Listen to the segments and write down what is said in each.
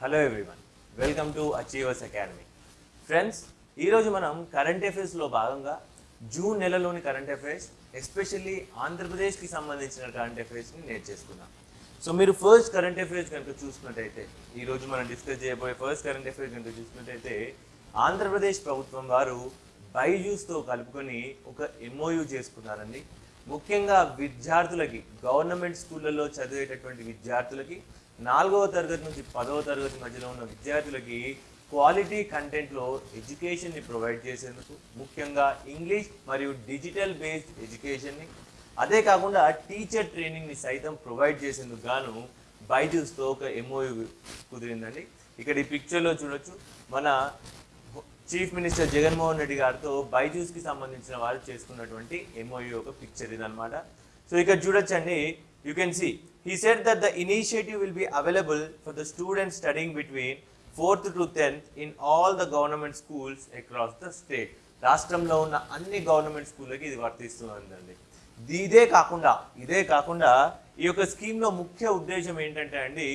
Hello everyone welcome to achievers academy friends ఈరోజు మనం current అఫైర్స్లో భాగంగా జూన్ నెలలోని కరెంట్ అఫైర్స్ ఎస్పెషల్లీ ఆంధ్రప్రదేశ్కి సంబంధించిన కరెంట్ అఫైర్స్ని నేర్చేసుకున్నాం సో మీరు ఫస్ట్ కరెంట్ అఫైర్స్ కనుక చూసినట్టయితే ఈరోజు మనం డిస్కస్ చేయబోయే ఫస్ట్ కరెంట్ అఫైర్స్ కనుక చూసినట్టయితే ఆంధ్రప్రదేశ్ ప్రభుత్వం వారు బైజూస్తో కలుపుకొని ఒక ఎంఓయూ చేసుకున్నారండి. ముఖ్యంగా విద్యార్థులకి గవర్నమెంట్ స్కూళ్ళల్లో చదివేటటువంటి విద్యార్థులకి నాలుగవ తరగతి నుంచి పదవ తరగతి మధ్యలో ఉన్న విద్యార్థులకి క్వాలిటీ కంటెంట్లో ఎడ్యుకేషన్ని ప్రొవైడ్ చేసేందుకు ముఖ్యంగా ఇంగ్లీష్ మరియు డిజిటల్ బేస్డ్ ఎడ్యుకేషన్ని అదే కాకుండా టీచర్ ట్రైనింగ్ని సైతం ప్రొవైడ్ చేసేందుకు గాను బైజూస్తో ఒక ఎంఓయూ కుదిరిందండి. ఇక్కడ ఈ పిక్చర్లో చూడొచ్చు మన చీఫ్ మినిస్టర్ జగన్మోహన్ రెడ్డి గారితో బైజూస్కి సంబంధించిన వారు చేసుకున్నటువంటి ఎంఓయూ ఒక పిక్చర్ ఇదనమాట సో ఇక్కడ చూడొచ్చండి you can see He said that the initiative will be available for the students studying between fourth to tenth in all the government schools across the state రాష్ట్రంలో ఉన్న అన్ని గవర్నమెంట్ స్కూళ్ళకి ఇది వర్తిస్తుందండి ఇదే కాకుండా ఇదే కాకుండా ఈ యొక్క స్కీమ్లో ముఖ్య ఉద్దేశం ఏంటంటే అండి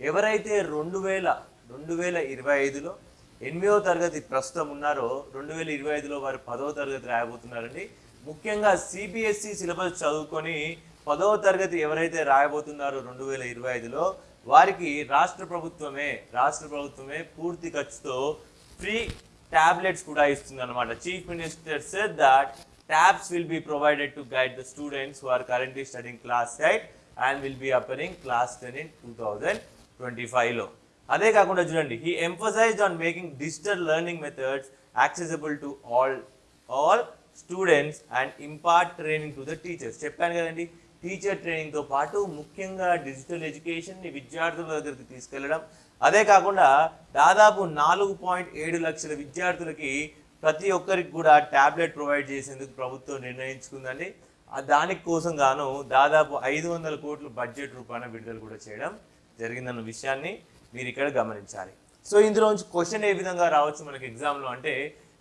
ఎవరైతే రెండు వేల రెండు వేల ఇరవై ఐదులో ఎనిమిదవ తరగతి ప్రస్తుతం ఉన్నారో రెండు వేల ఇరవై ఐదులో వారు పదవ తరగతి రాయబోతున్నారండి. ముఖ్యంగా సిబిఎస్ఈ సిలబస్ చదువుకొని పదవ తరగతి ఎవరైతే రాయబోతున్నారో రెండు వేల ఇరవై ఐదులో వారికి రాష్ట్ర ప్రభుత్వమే రాష్ట్ర ప్రభుత్వమే పూర్తి ఖర్చుతో ఫ్రీ టాబ్లెట్స్ కూడా ఇస్తుంది అనమాట chief minister said that be provided to guide the students who are currently studying class studying class 8 and will be appearing class 10 in 2025 లో. అదే కాకుండా చూడండి he emphasized on making digital learning methods accessible to all all students and impart training to the teachers చెప్పాను కదండి teacher ట్రైనింగ్తో పాటు ముఖ్యంగా digital ఎడ్యుకేషన్ని విద్యార్థుల దగ్గరికి తీసుకెళ్ళడం. అదే కాకుండా దాదాపు నాలుగు పాయింట్ ఏడు లక్షల విద్యార్థులకి ప్రతి ఒక్కరికి కూడా ట్యాబ్లెట్ ప్రొవైడ్ చేసేందుకు ప్రభుత్వం నిర్ణయించుకుందండి. దానికి కోసం గాను దాదాపు ఐదు వందల కోట్ల బడ్జెట్ రూపాయన విడుదల కూడా చేయడం జరిగిందన్న విషయాన్ని మీరు ఇక్కడ గమనించాలి. సో ఇందులో నుంచి క్వశ్చన్ ఏ విధంగా రావచ్చు మనకి ఎగ్జామ్లో అంటే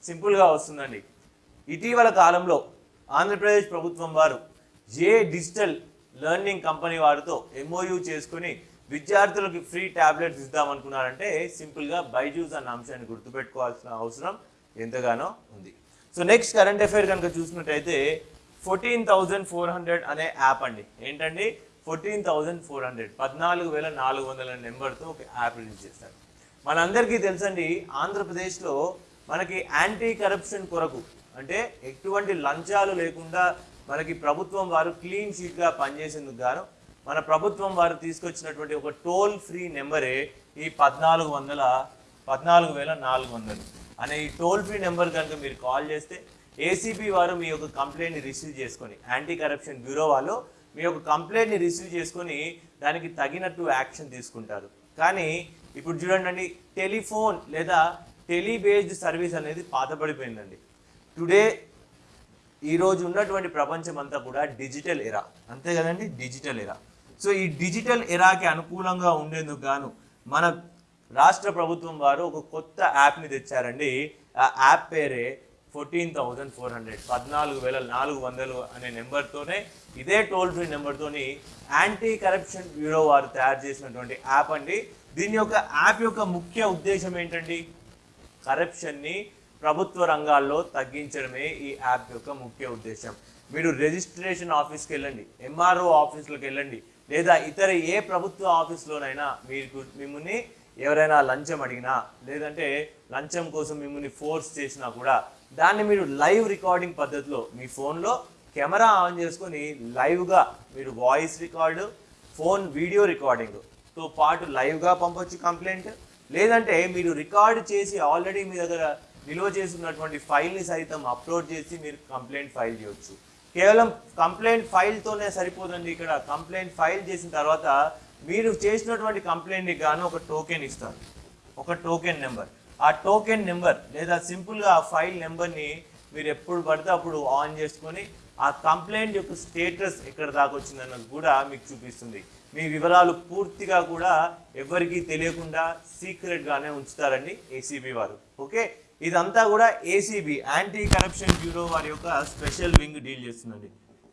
సింపుల్గా వస్తుందండి. ఇటీవల కాలంలో ఆంధ్రప్రదేశ్ ప్రభుత్వం వారు ఏ డిజిటల్ లెర్నింగ్ కంపెనీ వారితో ఎంఓయూ చేసుకుని విద్యార్థులకు ఫ్రీ ట్యాబ్లెట్స్ ఇద్దామనుకున్నారంటే సింపుల్గా బైజూస్ అన్న అంశాన్ని గుర్తుపెట్టుకోవాల్సిన అవసరం ఎంతగానో ఉంది. సో నెక్స్ట్ కరెంట్ అఫైర్ కనుక చూసినట్టయితే ఫోర్టీన్ థౌజండ్ ఫోర్ హండ్రెడ్ అనే యాప్ అండి. ఏంటండి? Fourteen thousand four hundred. పద్నాలుగు వేల నాలుగు వందల నెంబర్తో ఒక యాప్ రిలీజ్ చేస్తారు మనందరికీ తెలుసండి ఆంధ్రప్రదేశ్లో మనకి యాంటీ కరప్షన్ కొరకు అంటే ఎటువంటి లంచాలు లేకుండా మనకి ప్రభుత్వం వారు క్లీన్ షీట్గా పనిచేసేందుకు గాను మన ప్రభుత్వం వారు తీసుకొచ్చినటువంటి ఒక టోల్ ఫ్రీ నెంబరే ఈ పద్నాలుగు వందల పద్నాలుగు వేల నాలుగు వందలు. అనే ఈ టోల్ ఫ్రీ నెంబర్ కనుక మీరు కాల్ చేస్తే ఏసీబీ వారు మీ యొక్క కంప్లైంట్ని రిసీవ్ చేసుకొని యాంటీ కరప్షన్ బ్యూరో వాళ్ళు మీ యొక్క కంప్లైంట్ని రిసీవ్ చేసుకొని దానికి తగినట్టు యాక్షన్ తీసుకుంటారు. కానీ ఇప్పుడు చూడండి టెలిఫోన్ లేదా టెలిబేస్డ్ సర్వీస్ అనేది పాతపడిపోయిందండి టుడే ఈరోజు ఉన్నటువంటి ప్రపంచం అంతా కూడా డిజిటల్ ఎరా. అంతే కదండి? Digital era. సో ఈ డిజిటల్ ఎరాకి అనుకూలంగా ఉండేందుకు గాను మన రాష్ట్ర ప్రభుత్వం వారు ఒక కొత్త యాప్ని తెచ్చారండి. ఆ యాప్ పేరే ఫోర్టీన్ థౌజండ్ ఫోర్ హండ్రెడ్. పద్నాలుగు వేల నాలుగు వందలు అనే నెంబర్తోనే ఇదే టోల్ ఫ్రీ నెంబర్తోని యాంటీ కరప్షన్ బ్యూరో వారు తయారు చేసినటువంటి యాప్ అండి. దీని యొక్క యాప్ యొక్క ముఖ్య ఉద్దేశం ఏంటండి? కరప్షన్ని ప్రభుత్వ రంగాల్లో తగ్గించడమే ఈ యాప్ యొక్క ముఖ్య ఉద్దేశం. మీరు రిజిస్ట్రేషన్ ఆఫీస్కి వెళ్ళండి ఎంఆర్ఓ ఆఫీసులకు వెళ్ళండి లేదా ఇతర ఏ ప్రభుత్వ ఆఫీస్లోనైనా మీకు మిమ్మల్ని ఎవరైనా లంచం అడిగినా లేదంటే లంచం కోసం మిమ్మల్ని ఫోర్స్ చేసినా కూడా దాన్ని మీరు లైవ్ రికార్డింగ్ పద్ధతిలో మీ ఫోన్లో కెమెరా ఆన్ చేసుకొని లైవ్గా మీరు వాయిస్ రికార్డు ఫోన్ వీడియో రికార్డింగ్తో పాటు లైవ్గా పంపొచ్చు కంప్లైంట్. లేదంటే మీరు రికార్డు చేసి ఆల్రెడీ మీ దగ్గర నిల్వ చేసుకున్నటువంటి ఫైల్ని సైతం అప్లోడ్ చేసి మీరు కంప్లైంట్ ఫైల్ చేయొచ్చు. కేవలం కంప్లైంట్ ఫైల్తోనే సరిపోదండి ఇక్కడ. కంప్లైంట్ ఫైల్ చేసిన తర్వాత మీరు చేసినటువంటి కంప్లైంట్కి గాను ఒక టోకెన్ ఇస్తారు. ఒక టోకెన్ నెంబర్. ఆ టోకెన్ నెంబర్ లేదా సింపుల్గా ఆ ఫైల్ నెంబర్ని మీరు ఎప్పుడు పడితే అప్పుడు ఆన్ చేసుకొని ఆ కంప్లైంట్ యొక్క స్టేటస్ ఎక్కడ దాకా వచ్చిందన్నది కూడా మీకు చూపిస్తుంది. మీ వివరాలు పూర్తిగా కూడా ఎవరికీ తెలియకుండా సీక్రెట్గానే ఉంచుతారండి ఏసీబీ వారు. ఓకే? ఇదంతా కూడా ఏసీబీ యాంటీ కరప్షన్ బ్యూరో వారి యొక్క స్పెషల్ వింగ్ డీల్ చేస్తుందండి.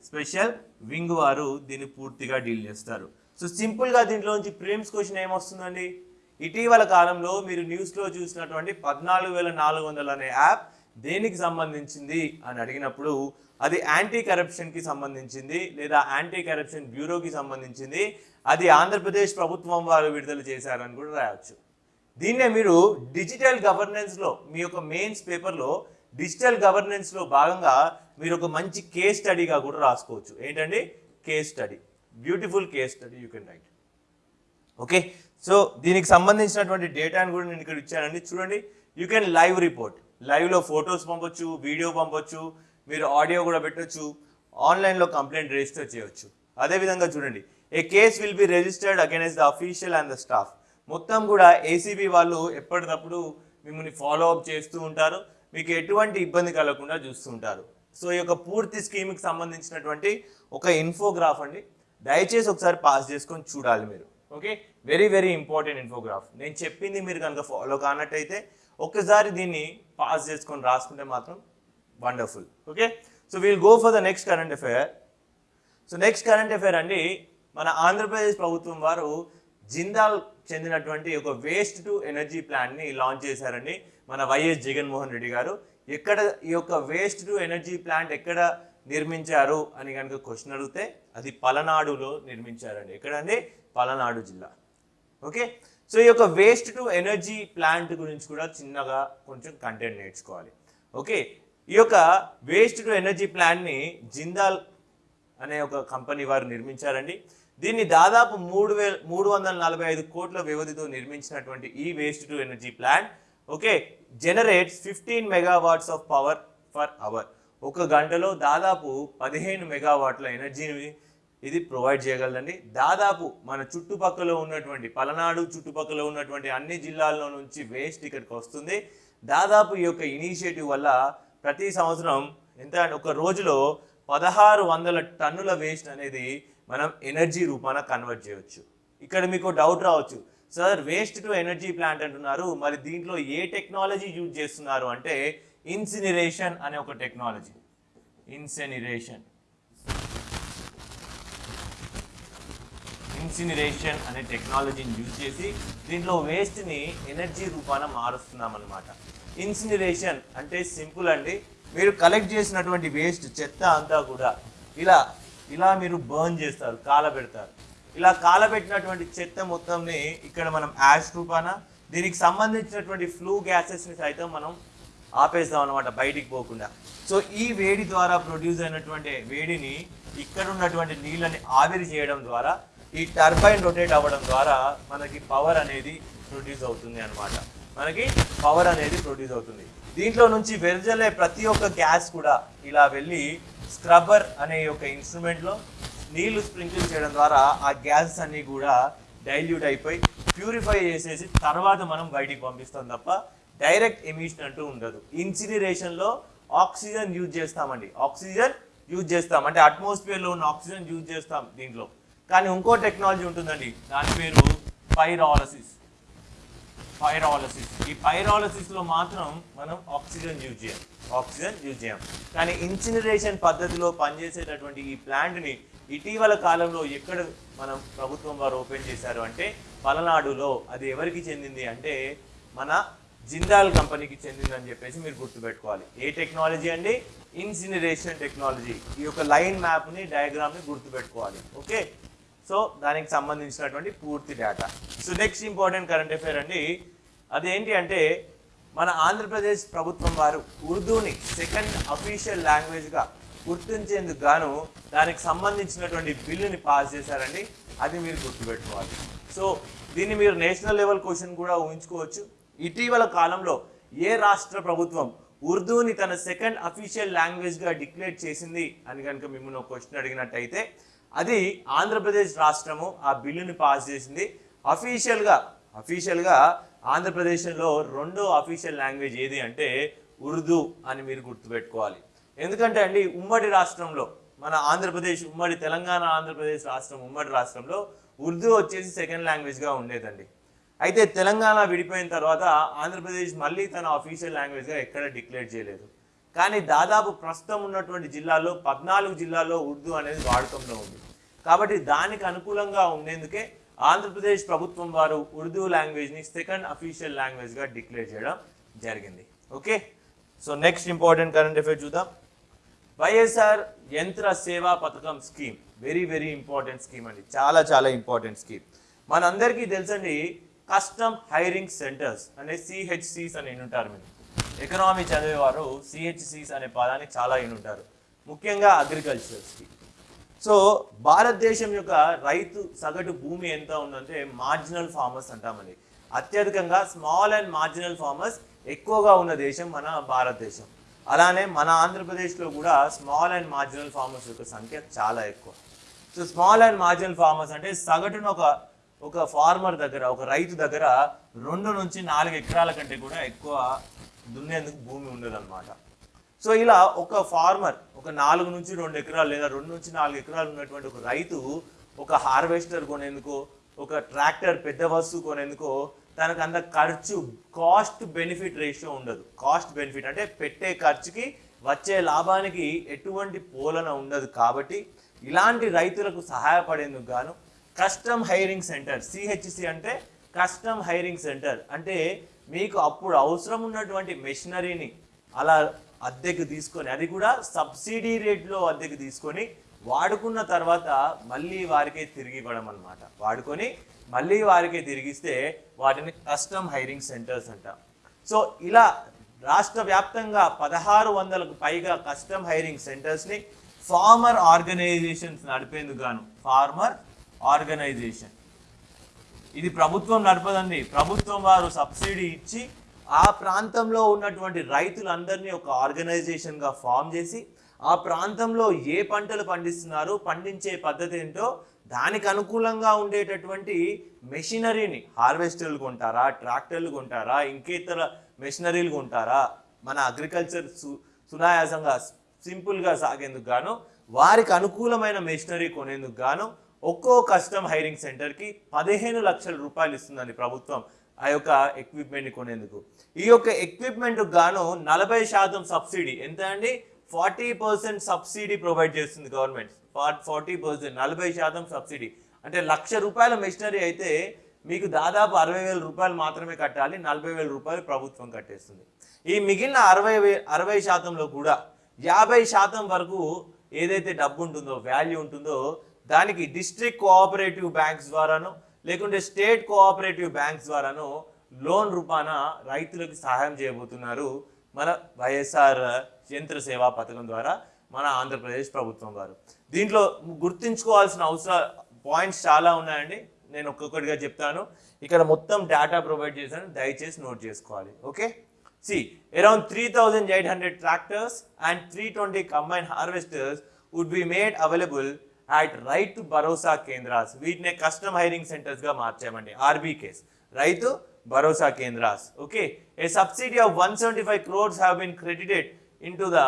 స్పెషల్ వింగ్ వారు దీన్ని పూర్తిగా డీల్ చేస్తారు. సో సింపుల్గా దీంట్లో నుంచి క్వశ్చన్ ఏమొస్తుందండి? ఇటీవల కాలంలో మీరు న్యూస్లో చూసినటువంటి పద్నాలుగు వేల నాలుగు వందలు అనే యాప్ దేనికి సంబంధించింది అని అడిగినప్పుడు అది యాంటీ కరప్షన్కి సంబంధించింది లేదా యాంటీ కరప్షన్ బ్యూరోకి సంబంధించింది అది ఆంధ్రప్రదేశ్ ప్రభుత్వం వారు విడుదల చేశారని కూడా రాయొచ్చు. దీన్నే మీరు డిజిటల్ గవర్నెన్స్లో మీ యొక్క మెయిన్స్ పేపర్లో డిజిటల్ గవర్నెన్స్లో భాగంగా మీరు ఒక మంచి కేస్ స్టడీగా కూడా రాసుకోవచ్చు. ఏంటండి? Case study beautiful case study you can write okay so దీనికి సంబంధించినటువంటి డేటాను కూడా నేను ఇక్కడ ఇచ్చానండి. చూడండి. యూ కెన్ లైవ్ రిపోర్ట్ లైవ్లో ఫొటోస్ పంపొచ్చు వీడియో పంపొచ్చు మీరు ఆడియో కూడా పెట్టొచ్చు ఆన్లైన్లో కంప్లైంట్ రిజిస్టర్ చేయొచ్చు. అదేవిధంగా చూడండి. A case will be registered against the official and the staff మొత్తం కూడా ఏసీబీ వాళ్ళు ఎప్పటికప్పుడు మిమ్మల్ని ఫాలో అప్ చేస్తూ ఉంటారు. మీకు ఎటువంటి ఇబ్బంది కలగకుండా చూస్తూ ఉంటారు. సో ఈ యొక్క పూర్తి స్కీమ్కి సంబంధించినటువంటి ఒక ఇన్ఫోగ్రాఫ్ అండి. దయచేసి ఒకసారి పాస్ చేసుకొని చూడాలి మీరు. Okay? Very very important infograph నేను చెప్పింది మీరు కనుక ఫాలో కానట్టయితే ఒక్కసారి దీన్ని పాస్ చేసుకొని రాసుకుంటే మాత్రం wonderful okay? So we'll go for the next current affair so next current affair అండి. మన ఆంధ్రప్రదేశ్ ప్రభుత్వం వారు జిందాల్ చెందినటువంటి ఒక వేస్ట్ టు ఎనర్జీ ప్లాంట్ని లాంచ్ చేశారండి మన వైఎస్ జగన్మోహన్ రెడ్డి గారు. ఎక్కడ ఈ యొక్క వేస్ట్ టు ఎనర్జీ ప్లాంట్ ఎక్కడ నిర్మించారు అని కనుక క్వశ్చన్ అడిగితే అది పలనాడులో నిర్మించారండి. ఎక్కడండి? పలనాడు జిల్లా. ఓకే? సో ఈ యొక్క వేస్ట్ టు ఎనర్జీ ప్లాంట్ గురించి కూడా చిన్నగా కొంచెం కంటెంట్ నేర్చుకోవాలి. ఓకే? ఈ యొక్క వేస్ట్ టు ఎనర్జీ ప్లాంట్ని జిందాల్ అనే ఒక కంపెనీ వారు నిర్మించారండి. దీన్ని దాదాపు మూడు వేల మూడు వందల నలభై ఐదు కోట్ల వ్యవధితో నిర్మించినటువంటి ఈ waste to energy plant okay generates fifteen megawatts of power for hour ఒక గంటలో దాదాపు పదిహేను మెగావాట్ల ఎనర్జీని ఇది ప్రొవైడ్ చేయగలదండి. దాదాపు మన చుట్టుపక్కల ఉన్నటువంటి పలనాడు చుట్టుపక్కల ఉన్నటువంటి అన్ని జిల్లాల్లో నుంచి వేస్ట్ ఇక్కడికి వస్తుంది. దాదాపు ఈ యొక్క ఇనిషియేటివ్ వల్ల ప్రతి సంవత్సరం ఎంత అంటే ఒక రోజులో పదహారు వందల టన్నుల వేస్ట్ అనేది మనం ఎనర్జీ రూపాన కన్వర్ట్ చేయొచ్చు. ఇక్కడ మీకు డౌట్ రావచ్చు. Sir waste to energy plant అంటున్నారు. మరి దీంట్లో ఏ టెక్నాలజీ యూజ్ చేస్తున్నారు అంటే ఇన్సినరేషన్ అనే ఒక టెక్నాలజీ ఇన్సెనిరేషన్ ఇన్సినరేషన్ అనే టెక్నాలజీని యూజ్ చేసి దీంట్లో వేస్ట్ని ఎనర్జీ రూపాన మారుస్తున్నాం అనమాట ఇన్సినరేషన్ అంటే సింపుల్ అండి. మీరు కలెక్ట్ చేసినటువంటి వేస్ట్ చెత్త అంతా కూడా ఇలా ఇలా మీరు బర్న్ చేస్తారు కాలబెడతారు ఇలా కాలబెట్టినటువంటి చెత్త మొత్తంని ఇక్కడ మనం యాష్ రూపాన దీనికి సంబంధించినటువంటి ఫ్లూ గ్యాసెస్ని సైతం మనం ఆపేస్తాం అనమాట బయటికి పోకుండా. సో ఈ వేడి ద్వారా ప్రొడ్యూస్ అయినటువంటి వేడిని ఇక్కడ ఉన్నటువంటి నీళ్ళని ఆవిరి చేయడం ద్వారా ఈ టర్బైన్ రొటేట్ అవ్వడం ద్వారా మనకి పవర్ అనేది ప్రొడ్యూస్ అవుతుంది అనమాట మనకి పవర్ అనేది ప్రొడ్యూస్ అవుతుంది. దీంట్లో నుంచి వెదజల్లే ప్రతి ఒక్క గ్యాస్ కూడా ఇలా వెళ్ళి స్క్రబ్బర్ అనే ఒక ఇన్స్ట్రుమెంట్లో నీళ్ళు స్ప్రింకిల్ చేయడం ద్వారా ఆ గ్యాసెస్ అన్నీ కూడా డైల్యూట్ అయిపోయి ప్యూరిఫై చేసేసి తర్వాత మనం బయటికి పంపిస్తాం తప్ప డైరెక్ట్ ఎమిషన్ అంటూ ఉండదు. ఇన్సినరేషన్లో ఆక్సిజన్ యూజ్ చేస్తామండి. ఆక్సిజన్ యూజ్ చేస్తాం. అంటే అట్మాస్ఫియర్లో ఉన్న ఆక్సిజన్ యూజ్ చేస్తాం దీంట్లో. కానీ ఇంకో టెక్నాలజీ ఉంటుందండి. దాని పేరు పైరాలసిస్ పైరాలసిస్ ఈ పైరాలసిస్లో మాత్రం మనం ఆక్సిజన్ యూజ్ చేయం. ఆక్సిజన్ యూజ్ చేయం. కానీ ఇన్సినరేషన్ పద్ధతిలో పనిచేసేటటువంటి ఈ ప్లాంట్ని ఇటీవల కాలంలో ఎక్కడ మనం ప్రభుత్వం వారు ఓపెన్ చేశారు అంటే పలనాడులో అది ఎవరికి చెందింది అంటే మన జిందాల్ కంపెనీకి చెందిందని చెప్పేసి మీరు గుర్తుపెట్టుకోవాలి. ఏ టెక్నాలజీ అండి? ఇన్సినరేషన్ టెక్నాలజీ ఈ యొక్క లైన్ మ్యాప్ని డయాగ్రామ్ని గుర్తుపెట్టుకోవాలి. ఓకే? సో దానికి సంబంధించినటువంటి పూర్తి data so next important current affair అండి అదేంటి అంటే మన ఆంధ్రప్రదేశ్ ప్రభుత్వం వారు ఉర్దూని సెకండ్ అఫీషియల్ లాంగ్వేజ్గా గుర్తించేందుకు గాను దానికి సంబంధించినటువంటి బిల్లుని పాస్ చేశారండి. అది మీరు గుర్తుపెట్టుకోవాలి. సో దీన్ని మీరు నేషనల్ లెవెల్ క్వశ్చన్ కూడా ఊహించుకోవచ్చు. ఇటీవల కాలంలో ఏ రాష్ట్ర ప్రభుత్వం ఉర్దూని తన సెకండ్ అఫీషియల్ లాంగ్వేజ్గా డిక్లేర్ చేసింది అని కనుక మిమ్మల్ని ఒక క్వశ్చన్ అడిగినట్టయితే అది ఆంధ్రప్రదేశ్ రాష్ట్రము ఆ బిల్లుని పాస్ చేసింది. అఫీషియల్గా అఫీషియల్గా ఆంధ్రప్రదేశ్లో రెండో అఫీషియల్ లాంగ్వేజ్ ఏది అంటే ఉర్దూ అని మీరు గుర్తుపెట్టుకోవాలి. ఎందుకంటే అండి ఉమ్మడి రాష్ట్రంలో మన ఆంధ్రప్రదేశ్ ఉమ్మడి తెలంగాణ ఆంధ్రప్రదేశ్ రాష్ట్రం ఉమ్మడి రాష్ట్రంలో ఉర్దూ వచ్చేసి సెకండ్ లాంగ్వేజ్గా ఉండేదండి. అయితే తెలంగాణ విడిపోయిన తర్వాత ఆంధ్రప్రదేశ్ మళ్ళీ తన అఫీషియల్ లాంగ్వేజ్గా ఎక్కడ డిక్లేర్ చేయలేదు. కానీ దాదాపు ప్రస్తుతం ఉన్నటువంటి జిల్లాల్లో పద్నాలుగు జిల్లాల్లో ఉర్దూ అనేది వాడకంలో ఉంది. కాబట్టి దానికి అనుకూలంగా ఉండేందుకే ఆంధ్రప్రదేశ్ ప్రభుత్వం వారు ఉర్దూ లాంగ్వేజ్ని సెకండ్ అఫీషియల్ లాంగ్వేజ్గా డిక్లేర్ చేయడం జరిగింది. Okay? So next important current affair చూద్దాం. YSR Yantra Seva Pathakam scheme. Very very important scheme అండి. చాలా చాలా ఇంపార్టెంట్ స్కీమ్. మనందరికీ తెలుసండి కస్టమ్ హైరింగ్ సెంటర్స్ అనే సిహెచ్సిస్ అని ఉంటారు మీరు. ఎకనామీ చదివేవారు సిహెచ్సిస్ అనే పదాన్ని చాలా ఉంటారు ముఖ్యంగా అగ్రికల్చర్స్కి సో భారతదేశం యొక్క రైతు సగటు భూమి ఎంత ఉందంటే మార్జినల్ ఫార్మర్స్ అంటామండి. అత్యధికంగా స్మాల్ అండ్ మార్జినల్ ఫార్మర్స్ ఎక్కువగా ఉన్న దేశం మన భారతదేశం. అలానే మన ఆంధ్రప్రదేశ్లో కూడా స్మాల్ అండ్ మార్జినల్ ఫార్మర్స్ యొక్క సంఖ్య చాలా ఎక్కువ. So small and marginal farmers అంటే సగటున ఒక ఒక ఫార్మర్ దగ్గర ఒక రైతు దగ్గర రెండు నుంచి నాలుగు ఎకరాల కంటే కూడా ఎక్కువ దున్నేందుకు భూమి ఉండదన్నమాట. సో ఇలా ఒక ఫార్మర్ ఒక నాలుగు నుంచి రెండు ఎకరాలు లేదా రెండు నుంచి నాలుగు ఎకరాలు ఉన్నటువంటి ఒక రైతు ఒక హార్వెస్టర్ కొనేందుకో ఒక ట్రాక్టర్ పెద్ద వస్తువు కొనేందుకో తనకు అంత ఖర్చు కాస్ట్ బెనిఫిట్ రేషియో ఉండదు. కాస్ట్ బెనిఫిట్ అంటే పెట్టే ఖర్చుకి వచ్చే లాభానికి ఎటువంటి పోలన ఉండదు కాబట్టి ఇలాంటి రైతులకు సహాయపడేందుకు గాను కస్టమ్ హైరింగ్ సెంటర్ సిహెచ్సి అంటే కస్టమ్ హైరింగ్ సెంటర్ అంటే మీకు అప్పుడు అవసరం ఉన్నటువంటి మెషినరీని అలా అద్దెకు తీసుకొని అది కూడా సబ్సిడీ రేట్లో అద్దెకు తీసుకొని వాడుకున్న తర్వాత మళ్ళీ వారికే తిరిగి ఇవ్వడం అనమాట వాడుకొని మళ్ళీ వారికే తిరిగిస్తే వాటిని కస్టమ్ హైరింగ్ సెంటర్స్ అంట. సో ఇలా రాష్ట్ర వ్యాప్తంగా పదహారు వందలకు పైగా కస్టమ్ హైరింగ్ సెంటర్స్ని ఫార్మర్ ఆర్గనైజేషన్స్ నడిపేందుకు గాను ఫార్మర్ ఆర్గనైజేషన్. ఇది ప్రభుత్వం నడపదండి. ప్రభుత్వం వారు సబ్సిడీ ఇచ్చి ఆ ప్రాంతంలో ఉన్నటువంటి రైతులందరినీ ఒక ఆర్గనైజేషన్గా ఫామ్ చేసి ఆ ప్రాంతంలో ఏ పంటలు పండిస్తున్నారు పండించే పద్ధతి ఏంటో దానికి అనుకూలంగా ఉండేటటువంటి మెషినరీని హార్వెస్టర్లు కొంటారా ట్రాక్టర్లు కొంటారా ఇంకేతర మెషినరీలు కొంటారా మన అగ్రికల్చర్ సు సునాయాసంగా సింపుల్గా సాగేందుకు గాను వారికి అనుకూలమైన మెషినరీ కొనేందుకు గాను ఒక్కో కస్టమ్ హైరింగ్ సెంటర్కి పదిహేను లక్షల రూపాయలు ఇస్తుందండి ప్రభుత్వం. ఆ యొక్క ఎక్విప్మెంట్ కొనేందుకు. ఈ యొక్క ఎక్విప్మెంట్ గాను నలభై శాతం సబ్సిడీ ఎంత అండి? ఫార్టీ పర్సెంట్ సబ్సిడీ ప్రొవైడ్ చేస్తుంది గవర్నమెంట్. ఫార్టీ పర్సెంట్ నలభై శాతం సబ్సిడీ. అంటే లక్ష రూపాయల మెషినరీ అయితే మీకు దాదాపు అరవై వేల రూపాయలు మాత్రమే కట్టాలి నలభై వేల రూపాయలు ప్రభుత్వం కట్టేస్తుంది. ఈ మిగిలిన అరవై వే అరవై శాతంలో కూడా యాభై శాతం వరకు ఏదైతే డబ్బు ఉంటుందో వాల్యూ ఉంటుందో దానికి డిస్ట్రిక్ట్ కోఆపరేటివ్ బ్యాంక్స్ ద్వారాను లేకుంటే స్టేట్ కోఆపరేటివ్ బ్యాంక్స్ ద్వారాను లోన్ రూపాన రైతులకు సహాయం చేయబోతున్నారు మన వైఎస్ఆర్ యంత్ర సేవా పథకం ద్వారా మన ఆంధ్రప్రదేశ్ ప్రభుత్వం వారు. దీంట్లో గుర్తుంచుకోవాల్సిన అవసర పాయింట్స్ చాలా ఉన్నాయండి. నేను ఒక్కొక్కటిగా చెప్తాను. ఇక్కడ మొత్తం డేటా ప్రొవైడ్ చేశాను. దయచేసి నోట్ చేసుకోవాలి. Okay? C around three thousand eight hundred tractors and three twenty combine harvesters would be made available at Rythu Bharosa Kendras. వీటినే కస్టమ్ హైరింగ్ సెంటర్స్గా మార్చామండి. RBKs Rythu Bharosa Kendras. Okay? A subsidy of one seventy five crores have been credited into the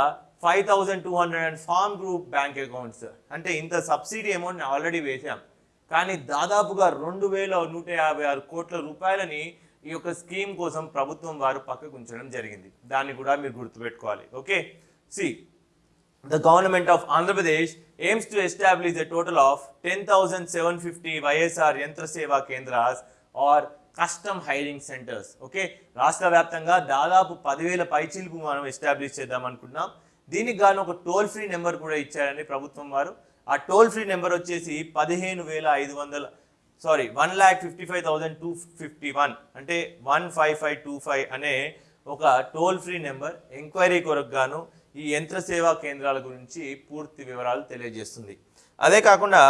five thousand two hundred and farm group bank accounts అంటే ఇంత subsidy amount already వేసాం కానీ దాదాపుగా రెండు వేల నూట యాభై ఆరు కోట్ల రూపాయలని ఈ యొక్క స్కీమ్ కోసం ప్రభుత్వం వారు పక్కకు ఉంచడం జరిగింది. దాన్ని కూడా మీరు గుర్తుపెట్టుకోవాలి. Okay? See the government of Andhra Pradesh aims to establish a total of 10,750 YSR Yantra Seva Kendras or custom hiring centres okay రాష్ట్ర వ్యాప్తంగా దాదాపు పదివేల పైచీలకు మనం ఎస్టాబ్లిష్ చేద్దాం అనుకుంటున్నాం దీనికి గాను ఒక టోల్ ఫ్రీ నెంబర్ కూడా ఇచ్చారని ప్రభుత్వం వారు. ఆ టోల్ ఫ్రీ నెంబర్ వచ్చేసి పదిహేను వేల ఐదు వందల sorry one lakh fifty five thousand two fifty one అంటే one five five two five అనే ఒక టోల్ ఫ్రీ నెంబర్ ఎంక్వైరీ కొరకు గాను ఈ యంత్ర సేవా కేంద్రాల గురించి పూర్తి వివరాలు తెలియజేస్తుంది. అదే కాకుండా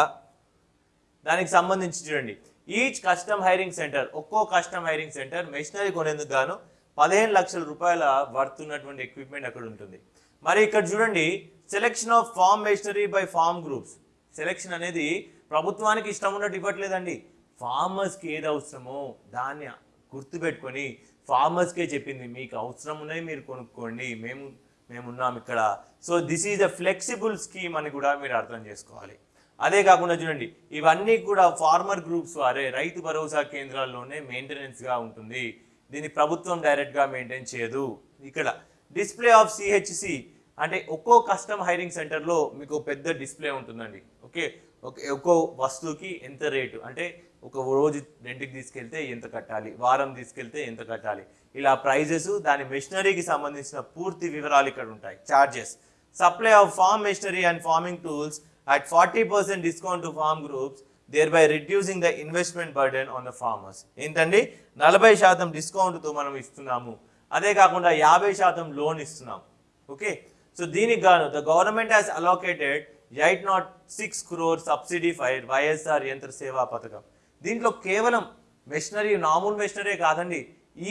దానికి సంబంధించి చూడండి. ఈచ్ కస్టమ్ హైరింగ్ సెంటర్ ఒక్కో కస్టమ్ హైరింగ్ సెంటర్ మెషినరీ కొనేందుకు గాను పదిహేను లక్షల రూపాయల వర్త్ ఉన్నటువంటి ఎక్విప్మెంట్ అక్కడ ఉంటుంది. మరి ఇక్కడ చూడండి selection of farm machinery by farm groups selection అనేది ప్రభుత్వానికి ఇష్టం ఉన్నట్టు ఇవ్వట్లేదండి. ఫార్మర్స్కి ఏది అవసరమో దాన్ని గుర్తుపెట్టుకొని ఫార్మర్స్కే చెప్పింది మీకు అవసరం మీరు కొనుక్కోండి మేము మేము ఉన్నాం ఇక్కడ. So this is a flexible scheme అని కూడా మీరు అర్థం చేసుకోవాలి. అదే కాకుండా చూడండి ఇవన్నీ కూడా ఫార్మర్ గ్రూప్స్ వారే రైతు భరోసా కేంద్రాల్లోనే మెయింటెనెన్స్గా ఉంటుంది. దీన్ని ప్రభుత్వం డైరెక్ట్గా మెయింటైన్ చేయదు. ఇక్కడ డిస్ప్లే ఆఫ్ సిహెచ్సి అంటే ఒక్కో కస్టమ్ హైరింగ్ సెంటర్లో మీకు పెద్ద డిస్ప్లే ఉంటుందండి. ఓకే ఓకే ఒక్కో వస్తువుకి ఎంత రేటు అంటే ఒక రోజు రెంట్కి తీసుకెళ్తే ఎంత కట్టాలి? వారం తీసుకెళ్తే ఎంత కట్టాలి? ఇలా ప్రైజెస్ దాని మెషినరీకి సంబంధించిన పూర్తి వివరాలు ఇక్కడ ఉంటాయి. Charges supply of farm machinery and farming tools at forty percent discount to farm groups thereby reducing the investment burden on the farmers ఏంటండి? నలభై శాతం డిస్కౌంట్తో మనం ఇస్తున్నాము. అదే కాకుండా యాభై శాతం లోన్ ఇస్తున్నాం. ఓకే? సో దీనికి గాను the government has allocated eight nought six crore subsidy for YSR Yantra Seva పథకం దీంట్లో కేవలం మెషినరీ నార్మల్ మెషినరీ కాదండి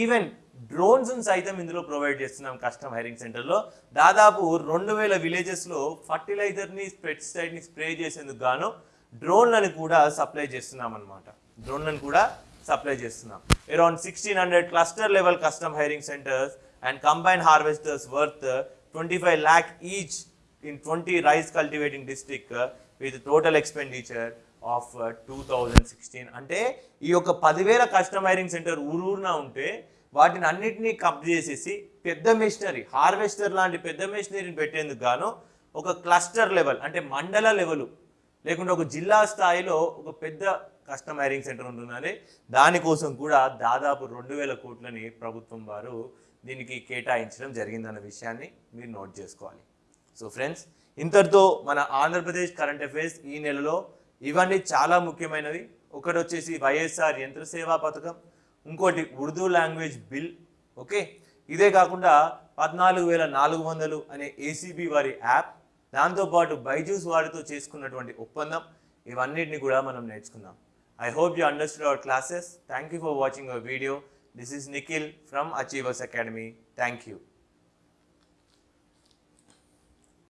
ఈవెన్ డ్రోన్స్ సైతం ఇందులో ప్రొవైడ్ చేస్తున్నాం కస్టమ్ హైరింగ్ సెంటర్లో. దాదాపు రెండు వేల విలేజెస్లో ఫర్టిలైజర్ని పెస్టిసైడ్ని స్ప్రే చేసేందుకు గాను డ్రోన్లను కూడా సప్లై చేస్తున్నాం అనమాట డ్రోన్లను కూడా సప్లై చేస్తున్నాం. Around sixteen hundred cluster level custom hiring centres and combine harvesters worth twenty five lakh each in twenty rice cultivating district with total expenditure of two thousand sixteen అంటే ఈ యొక్క పదివేల కస్టమైరింగ్ సెంటర్ ఊరూరున ఉంటే వాటిని అన్నిటినీ కప్ చేసేసి పెద్ద మెషినరీ హార్వెస్టర్ లాంటి పెద్ద మెషినరీని పెట్టేందుకు గాను ఒక క్లస్టర్ లెవెల్ అంటే మండల లెవెల్ లేకుంటే ఒక జిల్లా స్థాయిలో ఒక పెద్ద కస్టమ్ హైరింగ్ సెంటర్ ఉంటుందని దానికోసం కూడా దాదాపు రెండు వేల కోట్లని ప్రభుత్వం వారు దీనికి కేటాయించడం జరిగిందన్న విషయాన్ని మీరు నోట్ చేసుకోవాలి. సో ఫ్రెండ్స్ ఇంతటితో మన ఆంధ్రప్రదేశ్ కరెంట్ అఫైర్స్ ఈ నెలలో ఇవన్నీ చాలా ముఖ్యమైనవి. ఒకటి వచ్చేసి వైఎస్ఆర్ యంత్ర సేవా పథకం ఇంకోటి ఉర్దూ లాంగ్వేజ్ బిల్ ఓకే? ఇదే కాకుండా పద్నాలుగు వేల నాలుగు వందలు అనే ఏసీబీ వారి యాప్ దాంతోపాటు బైజూస్ వారితో చేసుకున్నటువంటి ఒప్పందం ఇవన్నిటిని కూడా మనం నేర్చుకుందాం. I hope you understood our classes thank you for watching our video this is Nikhil from Achievers Academy thank you